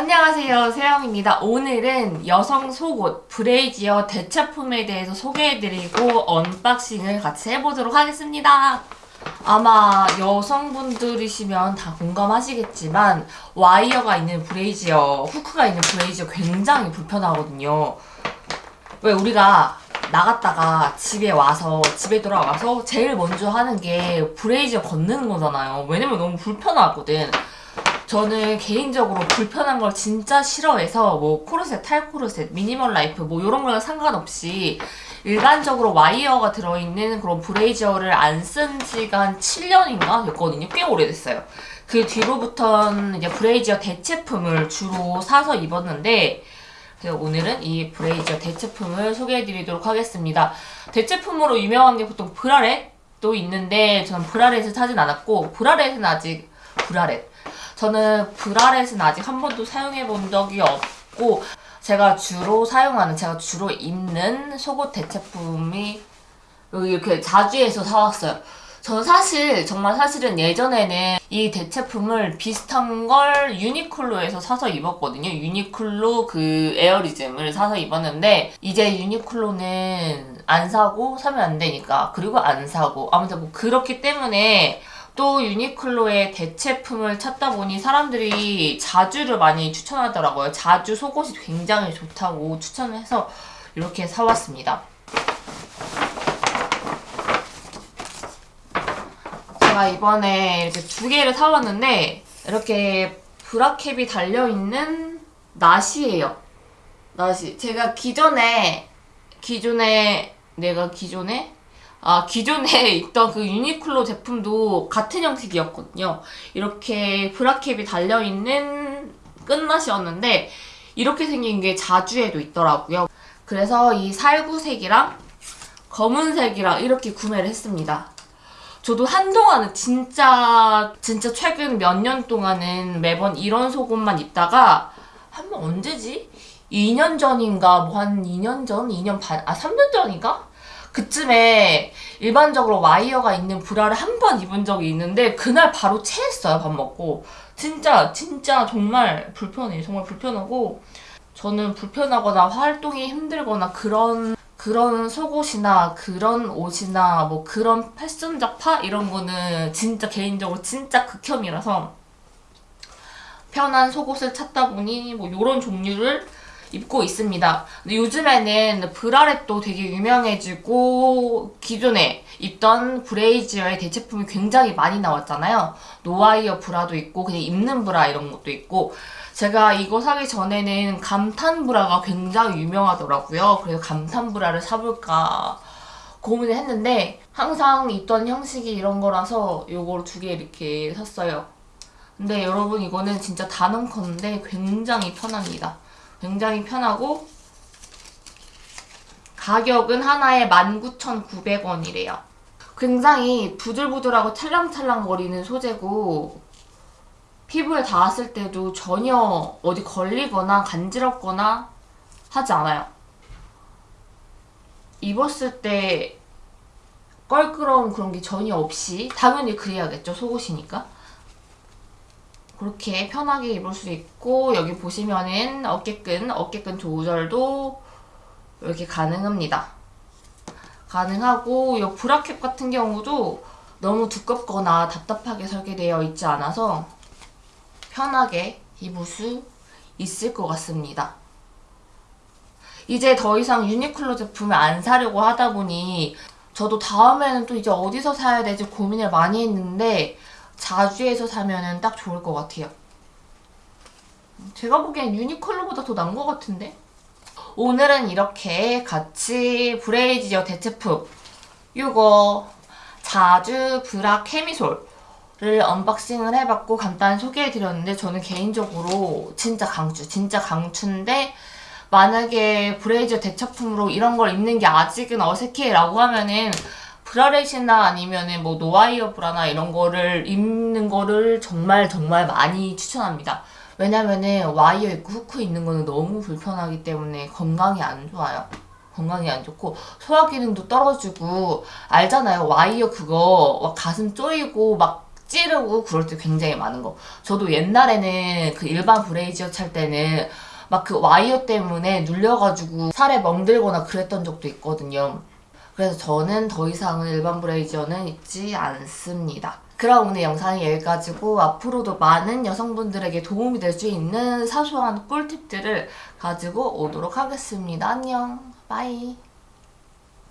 안녕하세요. 세영입니다. 오늘은 여성 속옷 브래지어 대체품에 대해서 소개해드리고 unboxing을 같이 해보도록 하겠습니다. 아마 여성분들이시면 다 공감하시겠지만 와이어가 있는 브래지어 후크가 있는 브래지어 굉장히 불편하거든요. 왜 우리가 나갔다가 집에 와서 집에 돌아와서 제일 먼저 하는 게 브래지어 벗는 거잖아요. 왜냐면 너무 불편하거든 저는 개인적으로 불편한 걸 진짜 싫어해서 뭐 코르셋, 탈코르셋, minimal life 뭐 이런 거랑 상관없이 일반적으로 와이어가 들어있는 그런 브래지어를 안 쓴 한 7년인가 됐거든요. 꽤 오래됐어요. 그 뒤로부터는 이제 브래지어 대체품을 주로 사서 입었는데 그래서 오늘은 이 브래지어 대체품을 소개해드리도록 하겠습니다. 대체품으로 유명한 게 보통 bralette도 있는데 저는 bralette을 사진 않았고 bralette은 아직 브라렛 저는 브라렛은 아직 한 번도 사용해 본 적이 없고 제가 주로 사용하는 제가 주로 입는 속옷 대체품이 이렇게 자주에서 사왔어요. 저는 사실 정말 사실은 예전에는 이 대체품을 비슷한 걸 유니클로에서 사서 입었거든요. 유니클로 그 에어리즘을 사서 입었는데 이제 유니클로는 안 사고 사면 안 되니까 그리고 안 사고 아무튼 뭐 그렇기 때문에 또 유니클로의 대체품을 찾다 보니 사람들이 자주를 많이 추천하더라고요. 자주 속옷이 굉장히 좋다고 추천을 해서 이렇게 사왔습니다. 제가 이번에 이렇게 두 개를 사왔는데 이렇게 브라캡이 달려있는 나시예요. 나시. 제가 기존에 기존에 내가 기존에 아, 기존에 있던 그 유니클로 제품도 같은 형식이었거든요. 이렇게 브라캡이 달려있는 끝맛이었는데 이렇게 생긴 게 자주에도 있더라고요. 그래서 이 살구색이랑 검은색이랑 이렇게 구매를 했습니다. 저도 한동안은 진짜 진짜 최근 몇 년 동안은 매번 이런 속옷만 입다가 한 번 언제지? 2년 전인가 뭐 한 2년 전? 2년 반? 아 3년 전인가? 그쯤에 일반적으로 와이어가 있는 브라를 한 번 입은 적이 있는데 그날 바로 체했어요 밥 먹고. 진짜 진짜 정말 불편해요 정말 불편하고 저는 불편하거나 활동이 힘들거나 그런 그런 속옷이나 그런 옷이나 뭐 그런 패션적 파 이런 거는 진짜 개인적으로 진짜 극혐이라서 편한 속옷을 찾다 보니 뭐 이런 종류를 입고 있습니다. 근데 요즘에는 bralette도 되게 유명해지고 기존에 입던 브래지어 대체품이 굉장히 많이 나왔잖아요. no wire 브라도 있고 그냥 입는 브라 이런 것도 있고 제가 이거 사기 전에는 감탄 브라가 굉장히 유명하더라고요. 그래서 감탄 브라를 사볼까 고민을 했는데 항상 입던 형식이 이런 거라서 이걸 두 개 이렇게 샀어요. 근데 여러분 이거는 진짜 단언컨대 굉장히 편합니다. 굉장히 편하고 가격은 하나에 19,900원이래요. 굉장히 부들부들하고 찰랑찰랑 거리는 소재고 피부에 닿았을 때도 전혀 어디 걸리거나 간지럽거나 하지 않아요. 입었을 때 껄끄러운 그런 게 전혀 없이 당연히 그래야겠죠 속옷이니까 그렇게 편하게 입을 수 있고 여기 보시면은 어깨끈, 어깨끈 조절도 이렇게 가능합니다. 가능하고 이 브라켓 같은 경우도 너무 두껍거나 답답하게 설계되어 있지 않아서 편하게 입을 수 있을 것 같습니다. 이제 더 이상 유니클로 제품을 안 사려고 하다 보니 저도 다음에는 또 이제 어디서 사야 될지 고민을 많이 했는데 자주에서 사면은 딱 좋을 것 같아요. 제가 보기엔 유니클로보다 더 나은 것 같은데? 오늘은 이렇게 같이 브래지어 대체품 이거 자주 브라 캐미솔을 unboxing을 해봤고 간단히 소개해드렸는데 저는 개인적으로 진짜 강추, 진짜 강추인데 만약에 브래지어 대체품으로 이런 걸 입는 게 아직은 어색해 라고 하면은 bralette이나 아니면은 뭐 no wire 브라나 이런 거를 입는 거를 정말 정말 많이 추천합니다. 왜냐면은 와이어 있고 후크 있는 거는 너무 불편하기 때문에 건강이 안 좋아요. 건강이 안 좋고 소화 기능도 떨어지고 알잖아요. 와이어 그거 가슴 쪼이고 막 찌르고 그럴 때 굉장히 많은 거. 저도 옛날에는 그 일반 브래지어 찰 때는 막 그 와이어 때문에 눌려가지고 살에 멍들거나 그랬던 적도 있거든요. 그래서 저는 더 이상은 일반 브래지어는 입지 않습니다. 그럼 오늘 영상이 여기까지고 앞으로도 많은 여성분들에게 도움이 될 수 있는 사소한 꿀팁들을 가지고 오도록 하겠습니다. 안녕. Bye.